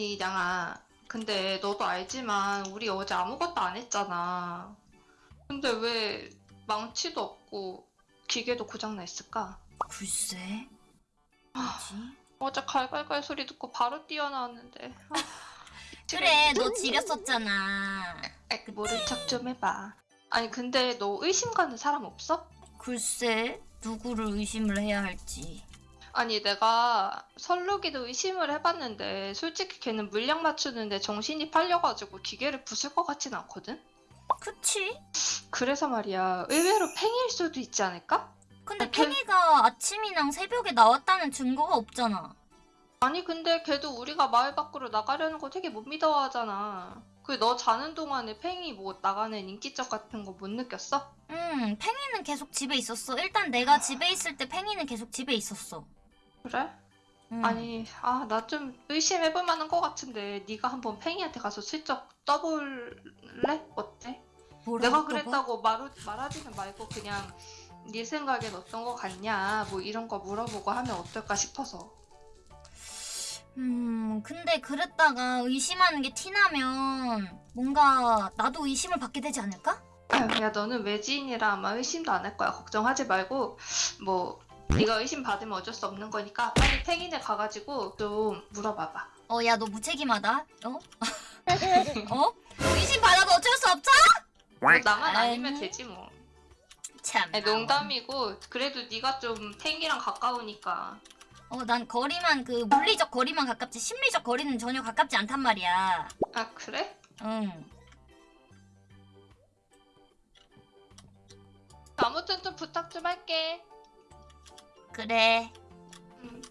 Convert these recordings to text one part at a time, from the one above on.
아니 양아 근데 너도 알지만 우리 어제 아무것도 안 했잖아 근데 왜 망치도 없고 기계도 고장나 있을까? 글쎄. 뭐지? 어제 갈갈갈 소리 듣고 바로 뛰어나왔는데 아, 그래, 너 지렸었잖아. 아이, 모른 척 좀 해봐 아니 근데 너 의심 가는 사람 없어? 글쎄, 누구를 의심을 해야 할지. 아니 내가 설루기도 의심을 해봤는데 솔직히 걔는 물량 맞추는데 정신이 팔려가지고 기계를 부술 것 같진 않거든? 그치? 그래서 말이야 의외로 팽일 수도 있지 않을까? 근데 아, 걔- 팽이가 아침이랑 새벽에 나왔다는 증거가 없잖아. 아니 근데 걔도 우리가 마을 밖으로 나가려는 거 되게 못 믿어하잖아 그 너 자는 동안에 팽이 뭐 나가는 인기척 같은 거 못 느꼈어? 응, 팽이는 계속 집에 있었어. 일단 내가 집에 있을 때 팽이는 계속 집에 있었어. 그래? 응. 아니 아 나 좀 의심해볼 만한 거 같은데 네가 한번 팽이한테 가서 슬쩍 떠볼래? 어때? 뭐라고 내가? 그랬다고 말, 말하지는 말고 그냥 네 생각엔 어떤 거 같냐 뭐 이런 거 물어보고 하면 어떨까 싶어서 음, 근데 그랬다가 의심하는 게 티나면 뭔가 나도 의심을 받게 되지 않을까? 아유, 야 너는 외지인이라 아마 의심도 안 할 거야 걱정하지 말고 뭐 네가 의심 받으면 어쩔 수 없는 거니까 빨리 팽이네 가가지고 좀 물어봐봐 어, 야, 너 무책임하다. 어? 어? 의심 받아도 어쩔 수 없죠? 뭐 나만. 아니면 되지 뭐 참. 아니, 농담이고 그래도 네가 좀 팽이랑 가까우니까 어, 난 거리만 그 물리적 거리만 가깝지 심리적 거리는 전혀 가깝지 않단 말이야. 아 그래? 응. 아무튼 좀 부탁 좀 할게 그래. 음.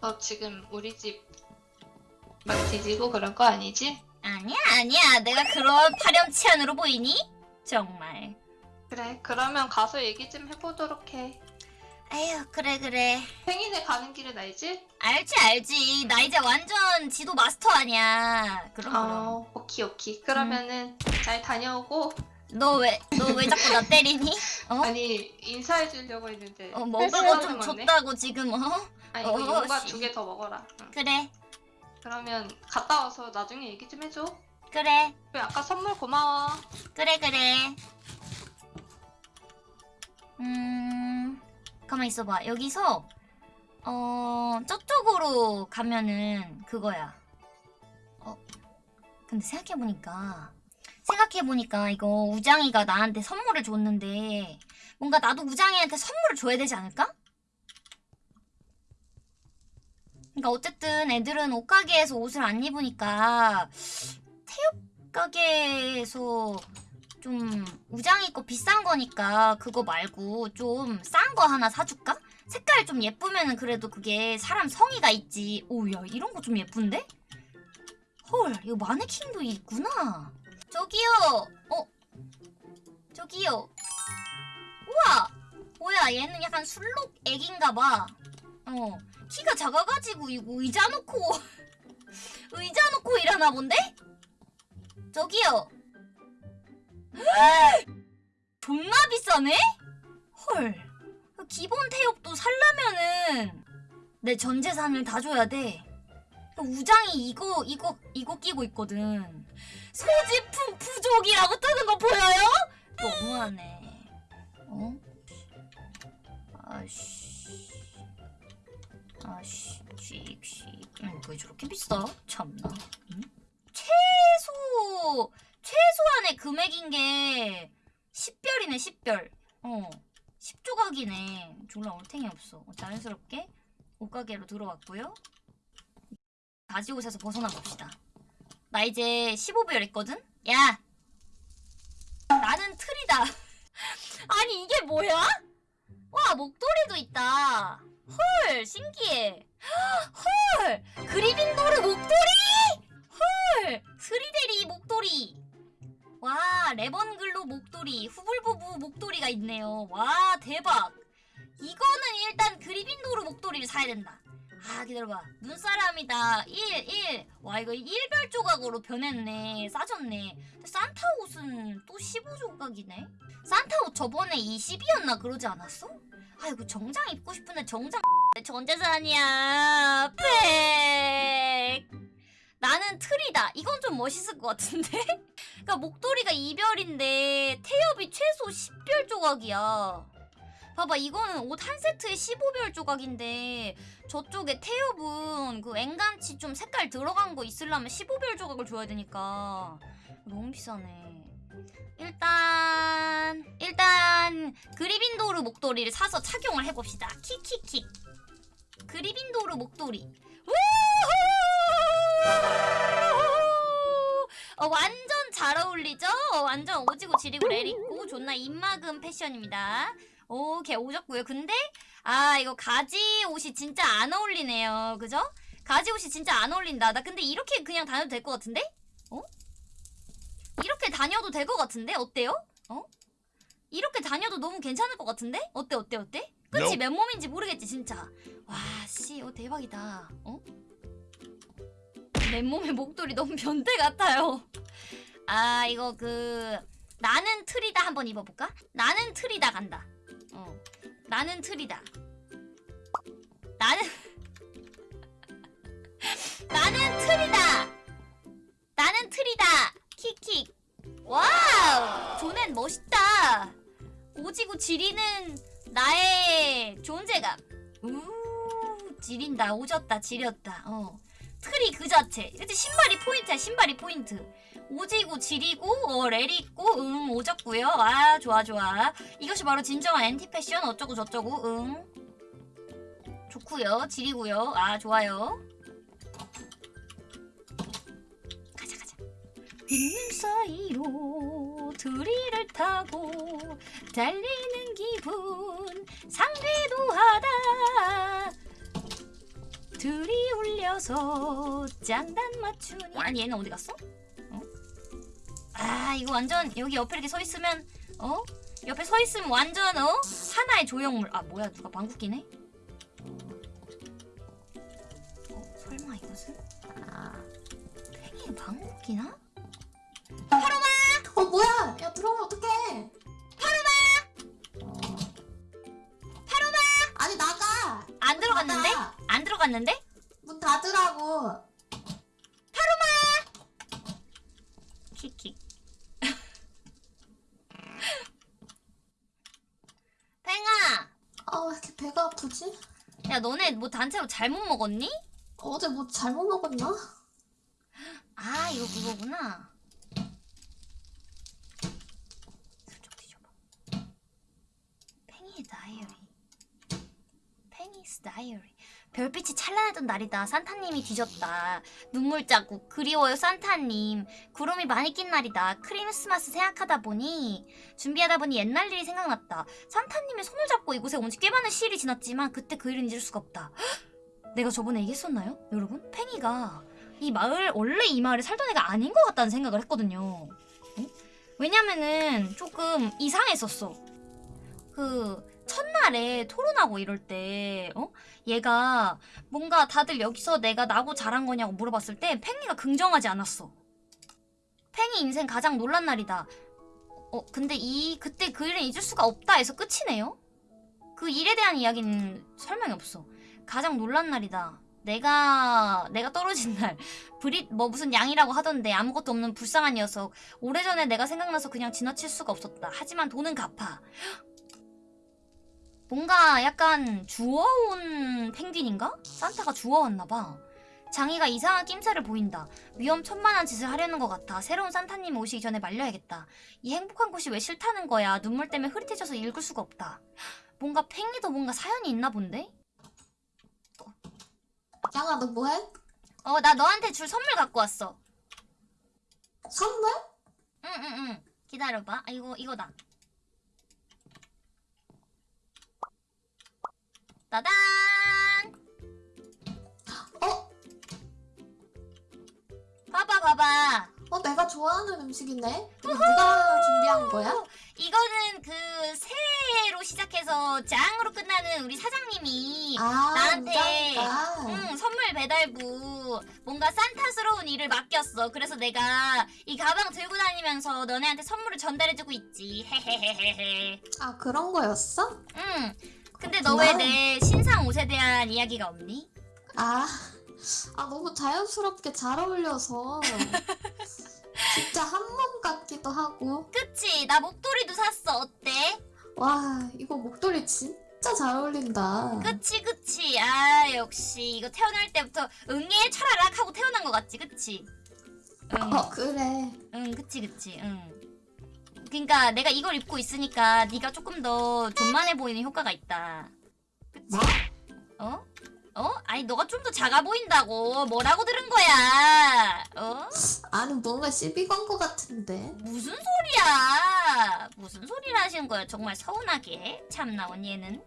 너 지금 우리 집 막 뒤지고 그런 거 아니지? 아니야, 아니야. 내가 그런 파렴치한으로 보이니? 정말. 그래 그러면 가서 얘기 좀 해보도록 해 에휴, 그래, 그래. 팽이네 가는 길은 알지? 알지, 알지. 나 이제 완전 지도 마스터 아니야. 그럼, 그럼. 어 오키 오키 그러면은 잘 다녀오고 너 왜, 너 왜 자꾸 나 때리니? 어? 아니 인사해 주려고 했는데 어, 먹을 실수하는 거좀 거네. 줬다고 지금, 어? 아니 이거 어, 용과 씨. 두개 더 먹어라 응. 그래, 그러면 갔다 와서 나중에 얘기 좀 해줘 그래, 왜 아까 선물 고마워 그래, 그래. 음, 가만 있어봐. 여기서, 어, 저쪽으로 가면은 그거야. 어, 근데 생각해보니까, 생각해보니까 이거 우장이가 나한테 선물을 줬는데, 뭔가 나도 우장이한테 선물을 줘야 되지 않을까? 그러니까 어쨌든 애들은 옷가게에서 옷을 안 입으니까 태엽 가게에서 좀 우장이 거 비싼 거니까 그거 말고 좀 싼 거 하나 사줄까? 색깔 좀 예쁘면은 그래도 그게 사람 성의가 있지. 오야 이런 거 좀 예쁜데? 헐 이거 마네킹도 있구나. 저기요. 어? 저기요. 우와. 뭐야 얘는 약간 술록 애기인가 봐. 어. 키가 작아가지고 이거 의자 놓고 의자 놓고 일하나 본데? 저기요. 존나 비싸네? 헐. 그 기본 태엽도 살려면은 내 전 재산을 다 줘야 돼. 그 우장이 이거 이거 이거 끼고 있거든. 소지품 부족이라고 뜨는 거 보여요? 너무하네. 어? 아씨. 아씨, 씩씩. 음, 왜 저렇게 비싸? 참나. 응? 최소 최소한의 금액인 게 10별이네 10별 어 10조각이네 졸라 얼탱이 없어 어, 자연스럽게 옷가게로 들어왔고요 바지옷에서 벗어나 봅시다 나 이제 15별 했거든? 야 나는 틀이다. 아니 이게 뭐야? 와 목도리도 있다. 헐 신기해. 헐 그리빈도르 목도리? 헐 스리데리 목도리. 와 레번글로 목도리 후불부부 목도리가 있네요. 와 대박. 이거는 일단 그리빈도르 목도리를 사야 된다 아 기다려봐. 눈사람이다. 1 1. 와 이거 1별 조각으로 변했네. 싸졌네. 산타 옷은 또 15조각이네? 산타 옷 저번에 20이었나 그러지 않았어? 아이고 정장 입고 싶은데 정장 전 재산이야. 팩. 나는 틀이다. 이건 좀 멋있을 것 같은데? 그니까 목도리가 2별인데 태엽이 최소 10별 조각이야 봐봐 이거는 옷 한 세트에 15별 조각인데 저쪽에 태엽은 그 앵간치 좀 색깔 들어간 거 있으려면 15별 조각을 줘야 되니까. 너무 비싸네. 일단 일단 그리빈도르 목도리를 사서 착용을 해봅시다. 킥킥킥. 그리빈도르 목도리! 어, 완전 잘 어울리죠? 어, 완전 오지고 지리고 레리고 존나 입막은 패션입니다 오케이 오졌고요 근데 아 이거 가지 옷이 진짜 안 어울리네요 그죠? 가지 옷이 진짜 안 어울린다 나 근데 이렇게 그냥 다녀도 될 것 같은데? 어? 이렇게 다녀도 될 것 같은데? 어때요? 어? 이렇게 다녀도 너무 괜찮을 것 같은데? 어때 어때 어때? 그치. 맨몸인지 모르겠지 진짜 와씨 어 대박이다 어? 맨몸에 목도리 너무 변태 같아요 아 이거 그 나는 틀이다 한번 입어볼까? 나는 틀이다 간다 어 나는 틀이다. 나는 나는 틀이다. 나는 틀이다. 킥킥. Wow! 존내 멋있다. 오지고 지리는 나의 존재감. 우 지린다. 오졌다. 지렸다. 어. 틀이 그 자체. 이제 신발이 포인트야 신발이 포인트 오지고 지리고 어 let it go 응 오졌고요. 아 좋아 좋아. 이것이 바로 진정한 엔티 패션. 어쩌고 저쩌고 응. 좋고요. 지리고요. 아 좋아요. 가자 가자. 있는 사이로 드리를 타고 달리는 기분. 상대도 하다. 들이 울려서 장단 맞추니. 아니 얘는 어디 갔어? 어? 아 이거 완전 여기 옆에 이렇게 서 있으면 어? 옆에 서 있으면 완전 어? 하나의 조형물 아 뭐야 누가 방귀 끼네? 어? 설마 이것은? 팽이에 방귀 끼나? 어 뭐야? 야 들어오면 어떡해? 파로마! 파로마! 아니 나가! 안 들어갔는데? 나가. 안 들어갔는데? 문 닫으라고. 킥킥 팽 아아왜 이렇게 배가 아프지? 야 너네 뭐 단체로 잘못 먹었니? 어제 뭐 잘못 먹었나? 아 이거 그거구나 슬쩍 뒤져봐 팽이의 다이어리 팽이스 다이어리 별빛이 찬란했던 날이다 산타님이 뒤졌다 눈물 자국 그리워요 산타님 구름이 많이 낀 날이다 크리스마스 생각하다 보니 준비하다 보니 옛날 일이 생각났다 산타님의 손을 잡고 이곳에 온 지 꽤 많은 시일이 지났지만 그때 그 일은 잊을 수가 없다 헉! 내가 저번에 얘기했었나요? 여러분? 팽이가 이 마을 원래 이 마을에 살던 애가 아닌 것 같다는 생각을 했거든요. 어? 왜냐면은 조금 이상했었어. 그 첫날에 토론하고 이럴 때 어? 얘가 뭔가 다들 여기서 내가 나고 자란 거냐고 물어봤을 때 팽이가 긍정하지 않았어. 팽이 인생 가장 놀란 날이다. 어 근데 이 그때 그 일은 잊을 수가 없다 해서 끝이네요. 그 일에 대한 이야기는 설명이 없어. 가장 놀란 날이다. 내가 내가 떨어진 날 브릿 뭐 무슨 양이라고 하던데 아무것도 없는 불쌍한 녀석 오래전에 내가 생각나서 그냥 지나칠 수가 없었다 하지만 돈은 갚아 뭔가 약간 주워온 펭귄인가? 산타가 주워왔나봐. 장이가 이상한 낌새를 보인다. 위험천만한 짓을 하려는 것 같아. 새로운 산타님이 오시기 전에 말려야겠다. 이 행복한 곳이 왜 싫다는 거야? 눈물 때문에 흐릿해져서 읽을 수가 없다. 뭔가 팽이도 뭔가 사연이 있나 본데? 양아 너 뭐해? 어 나 너한테 줄 선물 갖고 왔어. 선물? 응응응. 기다려봐. 아 이거 이거다 따단 어? 봐봐 봐봐 어, 내가 좋아하는 음식이네? 누가 준비한 거야? 이거는 그 새로 시작해서 짱으로 끝나는 우리 사장님이 아, 나한테. 응, 선물 배달부 뭔가 산타스러운 일을 맡겼어. 그래서 내가 이 가방 들고 다니면서 너네한테 선물을 전달해주고 있지. 헤헤헤헤헤. 아, 그런 거였어? 응. 근데 너 왜. 내 신상 옷에 대한 이야기가 없니? 아, 아, 너무 자연스럽게 잘 어울려서. 진짜 한몸 같기도 하고. 그치? 나 목도리도 샀어. 어때? 와, 이거 목도리 진짜 잘 어울린다. 그치 그치. 아 역시 이거 태어날 때부터 응애 철아락 하고 태어난 것 같지? 그치? 응. 어, 그래. 응, 그치, 그치, 응. 그니까 내가 이걸 입고 있으니까 네가 조금 더 존만해 보이는 효과가 있다. 그치? 뭐? 어? 어? 아니 너가 좀 더 작아 보인다고. 뭐라고 들은 거야? 어? 아니, 뭔가 시비 건 거 같은데. 무슨 소리야? 무슨 소리를 하시는 거야? 정말 서운하게. 참나 언니는.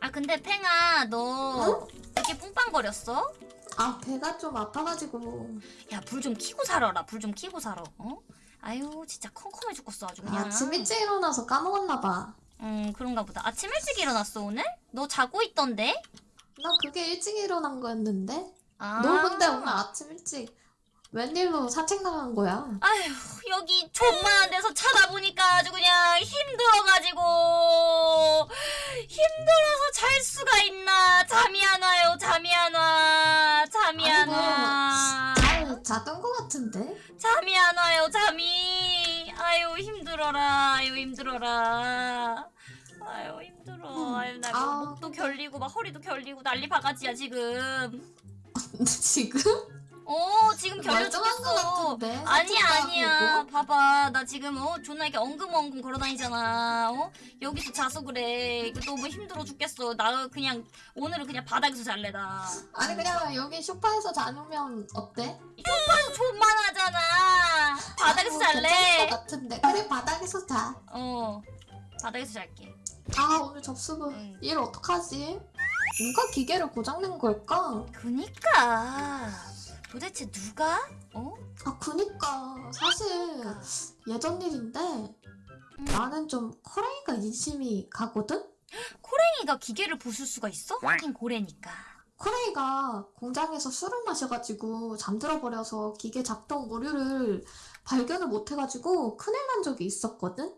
아 근데 팽아 너 이렇게 뿡빵거렸어? 아, 배가 좀 아파가지고. 야 불좀 켜고 살아라. 불좀 켜고 살아. 어? 아유 진짜 컴컴해 죽겠어 아주 그냥. 아침 일찍 일어나서 까먹었나봐. 음 그런가 보다. 아침 일찍 일어났어 오늘? 너 자고 있던데? 나 그게 일찍 일어난 거였는데? 아. 너 근데 오늘 아침 일찍 웬일로 산책 나간 거야? 아휴 여기 존만한 데서 차다 보니까 아주 그냥 힘들어가지고 힘들어서 잘 수가 있나 잠이 안 와요 잠이 안 와 잠이 안 아이고, 와잘 자던 거 같은데? 잠이 안 와요 잠이. 아유 힘들어라. 아유 힘들어라. 아유 힘들어. 음, 아유 나 아, 목도 결리고 막 허리도 결리고 난리 바가지야 지금. 지금? 어 지금 거 죽겠어 같은데? 아니야. 봐봐 나 지금 어 존나 이렇게 엉금엉금 걸어다니잖아 어 여기서 자서 그래 이거 너무 힘들어 죽겠어 나 그냥 오늘은 그냥 바닥에서 잘래 나 아니 그냥 여기 소파에서 자면 어때? 아유 존만하잖아 바닥에서 어, 괜찮을 잘래 것 같은데 그래 바닥에서 자. 어 바닥에서 잘게 아 오늘 접수부 응. 일 어떡하지? 누가 기계를 고장낸 걸까? 그니까 도대체 누가? 어? 아 그니까. 사실 예전 일인데 음. 나는 좀 코레이가 인심이 가거든? 고랭이가 기계를 부술 수가 있어? 하긴 고래니까. 코레이가 공장에서 술을 마셔가지고 잠들어 버려서 기계 작동 오류를 발견을 못 해가지고 큰일 난 적이 있었거든?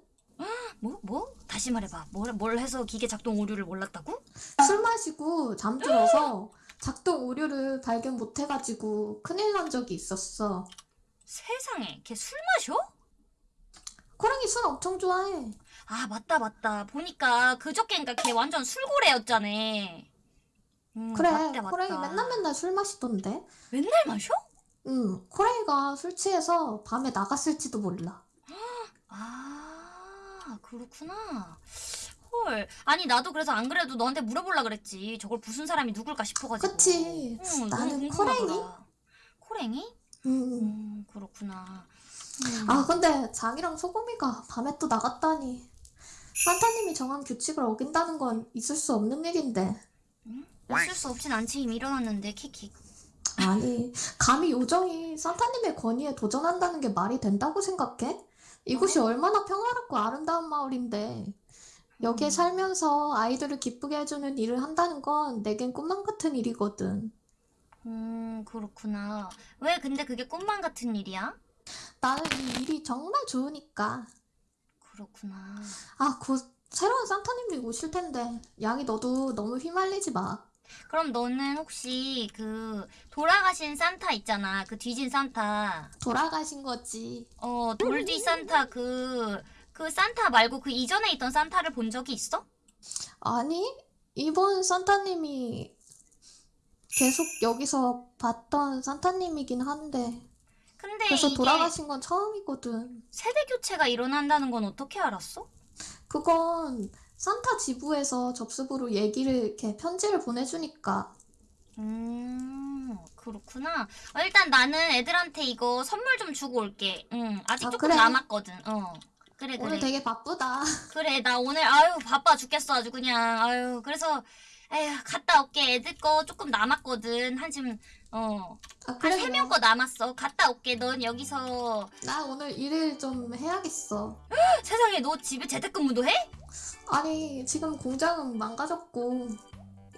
뭐? 뭐? 다시 말해봐. 뭘, 뭘 해서 기계 작동 오류를 몰랐다고? 술 마시고 잠들어서 작동 오류를 발견 못 해가지고 큰일 난 적이 있었어. 세상에 걔 술 마셔? 코랭이 술 엄청 좋아해. 아 맞다 맞다 보니까 그저께인가 걔 완전 술고래였잖아 음, 그래, 맞다, 맞다. 코랭이 맨날 맨날 술 마시던데. 맨날 마셔? 응, 코랭이가 술 취해서 밤에 나갔을지도 몰라. 아 그렇구나 헐 아니 나도 그래서 안 그래도 너한테 물어볼라 그랬지 저걸 부순 사람이 누굴까 싶어가지고 그치. 응, 나는. 코랭이? 코랭이? 응. 음 그렇구나 음. 아, 근데 장이랑 소금이가 밤에 또 나갔다니. 산타님이 정한 규칙을 어긴다는 건 있을 수 없는 일인데. 어쩔 수 없진 않지 이미 일어났는데 킥킥 아니, 감히 요정이 산타님의 권위에 도전한다는 게 말이 된다고 생각해? 이곳이 얼마나 평화롭고 아름다운 마을인데. 여기에 음. 살면서 아이들을 기쁘게 해주는 일을 한다는 건 내겐 꿈만 같은 일이거든. 음 그렇구나 왜 근데 그게 꿈만 같은 일이야? 나는 이 일이 정말 좋으니까. 그렇구나 아, 곧 새로운 산타님이 오실 텐데. 양이 너도 너무 휘말리지 마. 그럼 너는 혹시 그 돌아가신 산타 있잖아 그 뒤진 산타 돌아가신 거지. 어 돌뒤 산타 그 그 산타 말고 그 이전에 있던 산타를 본 적이 있어? 아니, 이번 산타님이 계속 여기서 봤던 산타님이긴 한데. 근데 그래서 돌아가신 건 처음이거든. 세대 교체가 일어난다는 건 어떻게 알았어? 그건 산타 지부에서 접수부로 얘기를 이렇게 편지를 보내주니까. 음 그렇구나 어, 일단 나는 애들한테 이거 선물 좀 주고 올게 응 아직 아, 조금 그래. 남았거든 어 그래 오늘 그래 되게 바쁘다. 그래 나 오늘 아유 바빠 죽겠어 아주 그냥 아유 그래서 에휴 갔다 올게 애들 거 조금 남았거든 한 지금 어한 아 그래 세명 거 남았어 갔다 올게 넌 여기서 나 오늘 일을 좀 해야겠어. 세상에 너 집에 재택근무도 해? 아니 지금 공장은 망가졌고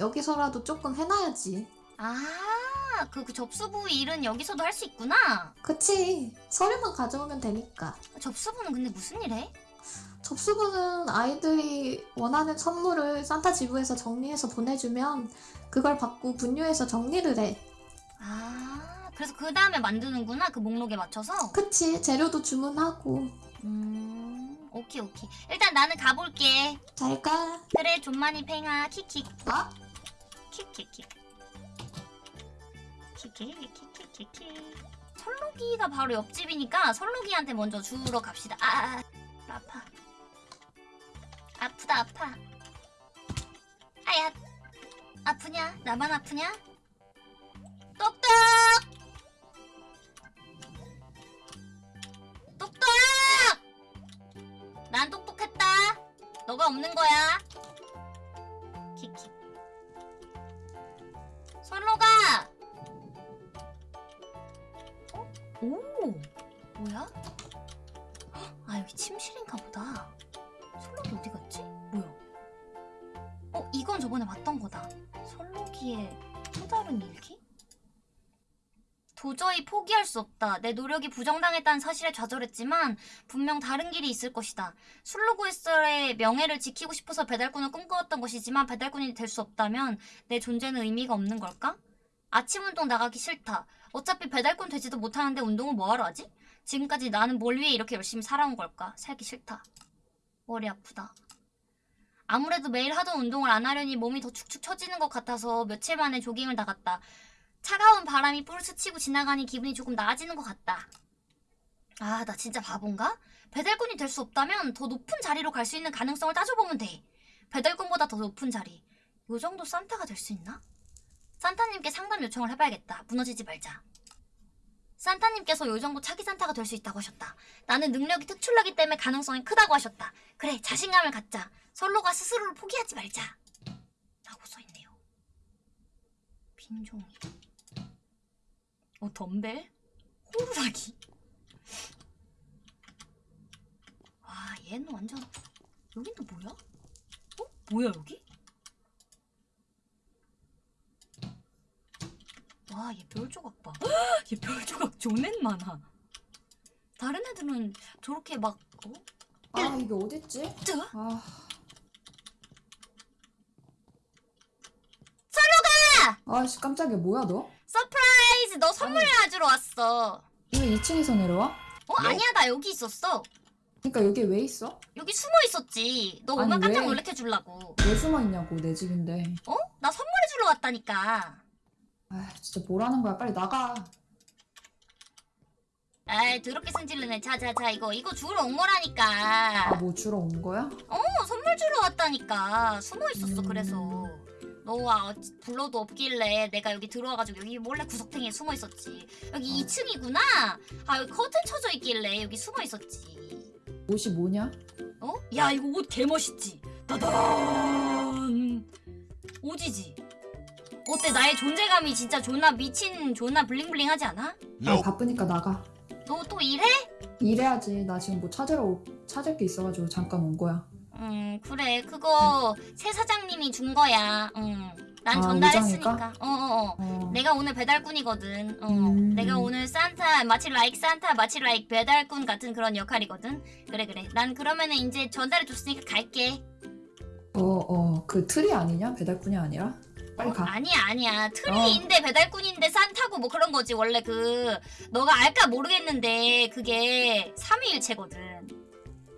여기서라도 조금 해놔야지. 아 그 그 접수부 일은 여기서도 할 수 있구나 그치 서류만 가져오면 되니까. 접수부는 근데 무슨 일 해? 접수부는 아이들이 원하는 선물을 산타 지부에서 정리해서 보내주면 그걸 받고 분류해서 정리를 해. 아 그래서 그 다음에 만드는구나 그 목록에 맞춰서 그치 재료도 주문하고. 음 오케이 오케이 일단 나는 가볼게 잘 가. 그래 좀만이 팽아 킥킥 아? 킥킥킥킥킥킥 설록이가 바로 옆집이니까 설록이한테 먼저 주러 갑시다. 아, 아 아파. 아프다 아파. 아야 아프냐? 나만 아프냐 또 다른 일기? 도저히 포기할 수 없다. 내 노력이 부정당했다는 사실에 좌절했지만 분명 다른 길이 있을 것이다. 술로고에서의 명예를 지키고 싶어서 배달꾼을 꿈꿔왔던 것이지만 배달꾼이 될 수 없다면 내 존재는 의미가 없는 걸까? 아침 운동 나가기 싫다. 어차피 배달꾼 되지도 못하는데 운동을 뭐하러 하지? 지금까지 나는 뭘 위해 이렇게 열심히 살아온 걸까? 살기 싫다. 머리 아프다. 아무래도 매일 하던 운동을 안 하려니 몸이 더 축축 처지는 것 같아서 며칠 만에 조깅을 나갔다. 차가운 바람이 뿔 스치고 지나가니 기분이 조금 나아지는 것 같다. 아, 나 진짜 바본가? 배달꾼이 될 수 없다면 더 높은 자리로 갈 수 있는 가능성을 따져보면 돼. 배달꾼보다 더 높은 자리. 요 정도 산타가 될 수 있나? 산타님께 상담 요청을 해봐야겠다. 무너지지 말자. 산타님께서 요 정도 차기 산타가 될 수 있다고 하셨다. 나는 능력이 특출나기 때문에 가능성이 크다고 하셨다. 그래, 자신감을 갖자. 솔로가 스스로를 포기하지 말자. 라고 써있네요. 빈종이. 어, 덤벨? 호루라기? 와, 얘는 완전. 여긴 또 뭐야? 어? 뭐야, 여기? 와, 얘 별 조각 봐. 얘 별 조각 존내 많아. 다른 애들은 저렇게 막, 어? 아 이게 어딨지? 뜨? 아 아씨 깜짝이야 뭐야 너? Surprise! 너 선물 가지러 왔어. 왜 2층에서 내려와? 어, 아니야, 나 여기 있었어. 그니까 여기 왜 있어? 여기 숨어 있었지. 너 오면 깜짝 왜? 놀래켜 주려고. 왜 숨어 있냐고 내 집인데 어? 나 선물해 주러 왔다니까. 아 진짜 뭐라는 거야 빨리 나가 에이, 더럽게 승질내네. 자, 자, 자, 이거, 이거 주러 온 거라니까. 아 뭐 주러 온 거야? 어, 선물 주러 왔다니까. 숨어 있었어, 음. 그래서. 너와 불러도 없길래 내가 여기 들어와가지고 여기 몰래 구석탱이에 숨어 있었지. 여기 어. 2층이구나. 아, 여기 커튼 쳐져 있길래 여기 숨어 있었지. 옷이 뭐냐? 어? 야, 이거 옷 개멋있지? 따단! 오지지? 어때? 나의 존재감이 진짜 존나 미친, 존나 블링블링하지 않아? 아 바쁘니까 나가 너 또 일해? 일해야지 나 지금 뭐 찾으러 오- 찾을 게 있어가지고 잠깐 온 거야 음, 그래. 그거 새 사장님이 준 거야. 응. 난 아, 전달했으니까. 우정이가? 어어 어. 어 내가 오늘 배달꾼이거든. 어. 음. 내가 오늘 산타, 마치 라이크 산타, 마치 라이크 배달꾼 같은 그런 역할이거든. 그래, 그래. 난 그러면은 이제 전달해 줬으니까 갈게. 어, 어, 그 틀이 아니냐? 배달꾼이 아니라? 빨리 어? 가. 아니야, 아니야. 트리인데 배달꾼인데 산타고 뭐 그런 거지. 원래 그, 너가 알까 모르겠는데, 그게 삼위일체거든.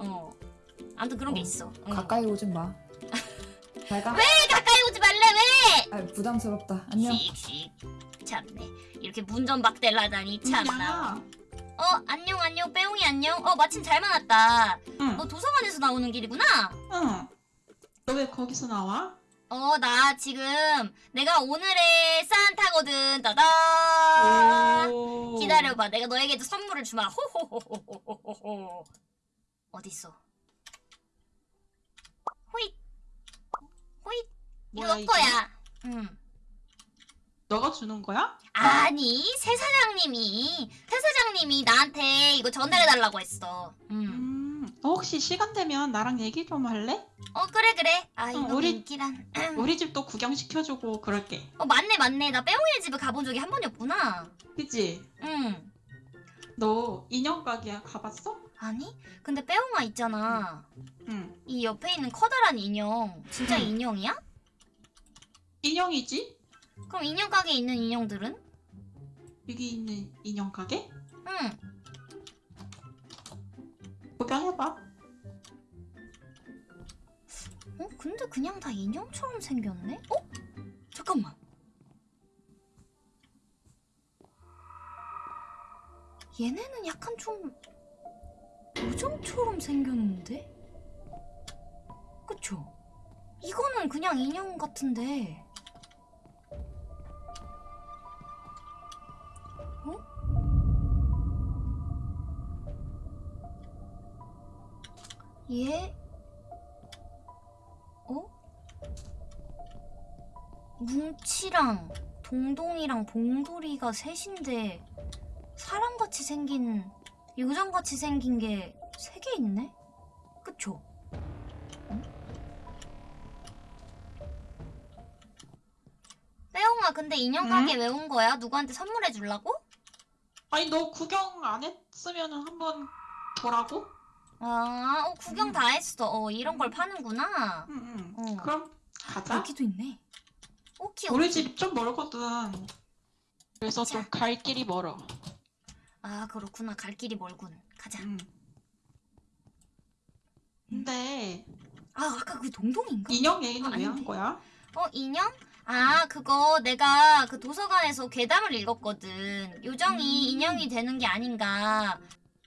어. 아무튼 그런 게 어, 있어. 응. 가까이 오진 마. 잘 가. 왜 가까이 오지 말래, 왜? 아, 부담스럽다. 안녕. 씩씩. 참네. 이렇게 문전박대를 참나. 야, 어, 안녕, 안녕. 빼옹이 안녕. 어, 마침 잘 만났다. 응, 너 도서관에서 나오는 길이구나? 응. 너 왜 거기서 나와? 어, 나 지금 내가 오늘의 산타거든. 따다. 오. 기다려봐. 내가 너에게도 선물을 주마. 호호호호호호호. 어딨어? 호잇. 호잇. 뭐야 이거 이게? 거야. 응. 너가 주는 거야? 아니 새 사장님이 새 사장님이 나한테 이거 전달해 달라고 했어. 음. 음, 너 혹시 시간 되면 나랑 얘기 좀 할래? 어 그래 그래. 아 이거 우리- 인기란. 우리 집도 구경 시켜주고 그럴게. 어 맞네 맞네. 나 빼옹이네 집에 가본 적이 한 번이 없구나. 그치? 응. 너 인형 가게 가봤어? 아니 근데 빼옹아 있잖아. 응. 이 옆에 있는 커다란 인형 진짜 응. 인형이야? 인형이지? 그럼 인형 가게에 있는 인형들은? 여기 있는 인형 가게? 응. 구경해봐. 어 근데 그냥 다 인형처럼 생겼네? 어? 잠깐만. 얘네는 약간 좀 요정처럼 생겼는데? 그쵸? 이거는 그냥 인형 같은데. 얘? 어? 뭉치랑 동동이랑 봉돌이가 셋인데 사람같이 생긴 요정같이 생긴 게 세 개 있네? 그쵸? 응? 빼옹아 근데 인형 가게 왜온 거야? 누구한테 선물해 주려고? 아니 너 구경 안 했으면 한번 보라고? 아, 어, 구경 다 했어. 어, 이런 걸 파는구나. 응 응. 어. 그럼 가자. 여기도 있네. 오키, 우리 오키. 집 좀 멀거든. 그래서 좀 갈 길이 멀어. 아, 그렇구나. 갈 길이 멀군. 가자. 응. 근데 아, 아까 그 동동인가? 인형 얘기는 아, 왜 한. 거야? 어, 인형? 아, 그거 내가 그 도서관에서 괴담을 읽었거든. 요정이 음. 인형이 되는 게 아닌가.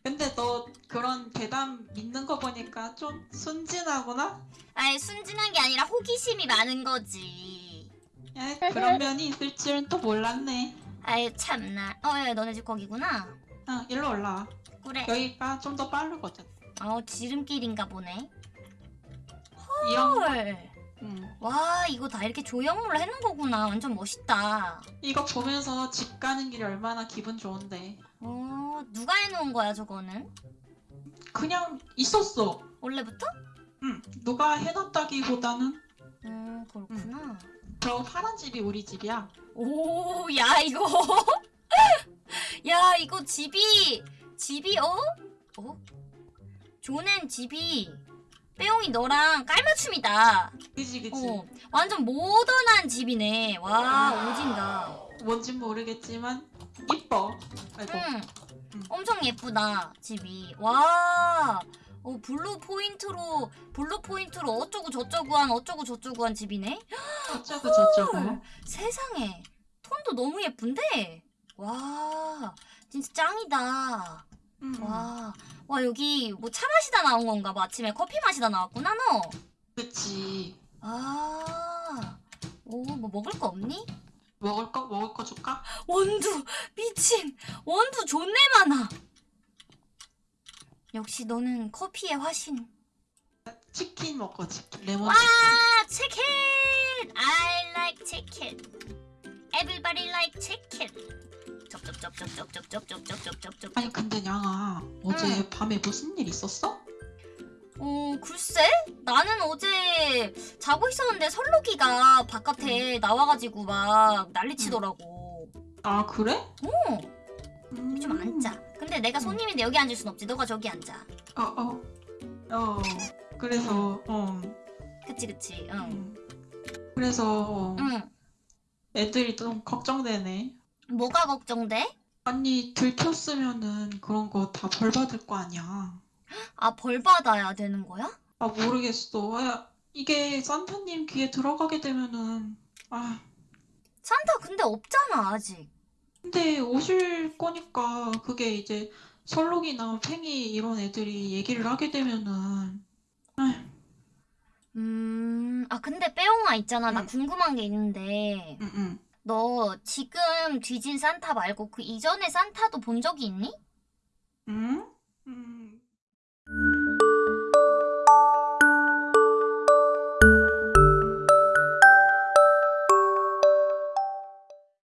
근데 너 그런 대담 믿는 거 보니까 좀 순진하구나? 아예 순진한 게 아니라 호기심이 많은 거지. 야, 그런 면이 있을 줄은 또 몰랐네. 아예 참나. 어, 야, 너네 집 거기구나. 어, 일로 올라와. 그래. 여기가 좀 더 빠르거든. 어, 지름길인가 보네. 헐. 응. 와, 이거 다 이렇게 조형물로 해놓은 거구나. 완전 멋있다. 이거 보면서 집 가는 길이 얼마나 기분 좋은데. 어, 누가 해놓은 거야, 저거는? 그냥 있었어. 원래부터? 응. 누가 해놨다기보다는 음, 그렇구나. 저 파란 집이 우리 집이야. 오, 야, 이거. 야, 이거 집이, 집이, 어? 어? 조넨 집이, 빼용이 너랑 깔맞춤이다. 그지 그지. 어, 완전 모던한 집이네. 와, 오진다. 뭔진 모르겠지만 이뻐. 아이고. 응. 음. 엄청 예쁘다, 집이. 와. 어, blue 포인트로, blue 포인트로 어쩌고 저쩌고 한, 어쩌고 저쩌고 한 집이네? 어쩌고 저쩌고. 헐, 세상에. 톤도 너무 예쁜데? 와, 진짜 짱이다. 응, 응. 와, 와, 여기 뭐 차 마시다 나온 건가 봐. 아침에 커피 마시다 나왔구나, 너. 그치. 아, 오, 뭐 먹을 거 없니? 먹을 거 먹을 거 줄까? 원두, 미친. 원두 존내 많아. 역시 너는 커피의 화신. 치킨 먹고 치킨. 레몬 와, 치킨. I like chicken. Everybody like chicken. 쩝쩝쩝쩝쩝쩝쩝쩝쩝쩝쩝쩝. 아니 근데 양아 어제 응. 밤에 무슨 일 있었어? 어, 글쎄? 나는 어제 자고 있었는데 설록이가 바깥에 나와가지고 막 난리치더라고. 아 그래? 어, 음. 좀 앉자. 근데 내가 손님인데 여기 앉을 순 없지. 너가 저기 앉아. 어 어. 어. 그래서 어. 그치, 그치. 응. 음. 그래서 응. 애들이 좀 걱정되네. 뭐가 걱정돼? 아니 들켰으면은 그런 거 다 벌 받을 거 아니야. 아, 벌 받아야 되는 거야? 아 모르겠어. 야, 이게 산타님 귀에 들어가게 되면은 아 산타 근데 없잖아, 아직. 근데 오실 거니까 그게 이제 설록이나 팽이 이런 애들이 얘기를 하게 되면은 음, 아, 근데 빼옹아 있잖아. 나 응. 궁금한 게 있는데. 응 응 너 지금 뒤진 산타 말고 그 이전의 산타도 본 적이 있니? 응? Mm-hmm.